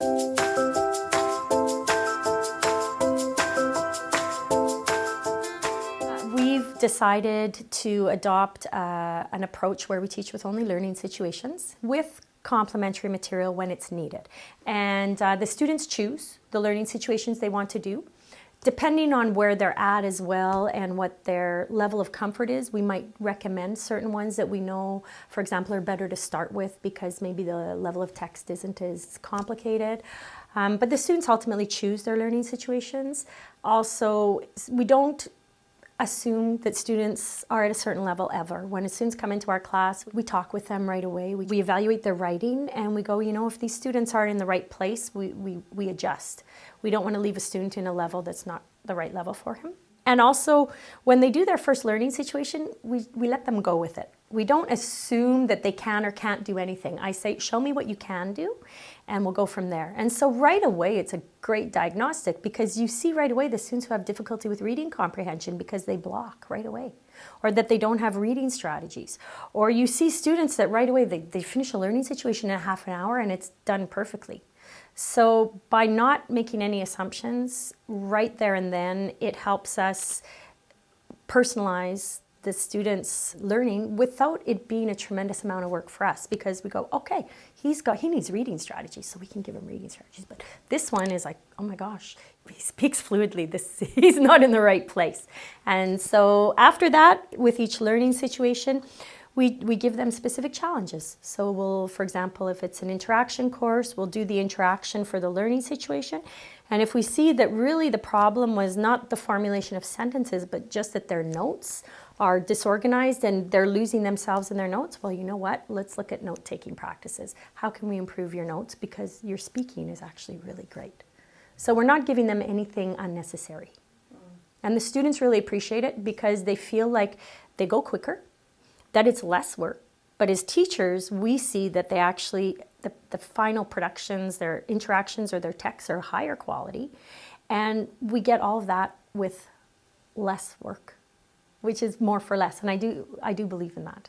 We've decided to adopt uh, an approach where we teach with only learning situations with complementary material when it's needed. And uh, the students choose the learning situations they want to do. Depending on where they're at as well and what their level of comfort is, we might recommend certain ones that we know, for example, are better to start with because maybe the level of text isn't as complicated. Um, but the students ultimately choose their learning situations. Also, we don't assume that students are at a certain level ever. When students come into our class, we talk with them right away. We, evaluate their writing and we go, you know, if these students aren't in the right place, we, we, we adjust. We don't want to leave a student in a level that's not the right level for him. And also, when they do their first learning situation, we, we let them go with it. We don't assume that they can or can't do anything. I say, show me what you can do, and we'll go from there. And so right away, it's a great diagnostic because you see right away the students who have difficulty with reading comprehension because they block right away, or that they don't have reading strategies. Or you see students that right away, they, they finish a learning situation in half an hour and it's done perfectly. So by not making any assumptions right there and then, it helps us personalize the students learning without it being a tremendous amount of work for us because we go okay he's got he needs reading strategies so we can give him reading strategies. But this one is like oh my gosh he speaks fluidly this he's not in the right place. And so after that with each learning situation we, we give them specific challenges. So we'll, for example, if it's an interaction course, we'll do the interaction for the learning situation. And if we see that really the problem was not the formulation of sentences, but just that their notes are disorganized and they're losing themselves in their notes, well, you know what? Let's look at note-taking practices. How can we improve your notes? Because your speaking is actually really great. So we're not giving them anything unnecessary. And the students really appreciate it because they feel like they go quicker, that it's less work. But as teachers, we see that they actually, the, the final productions, their interactions or their texts are higher quality. And we get all of that with less work, which is more for less. And I do, I do believe in that.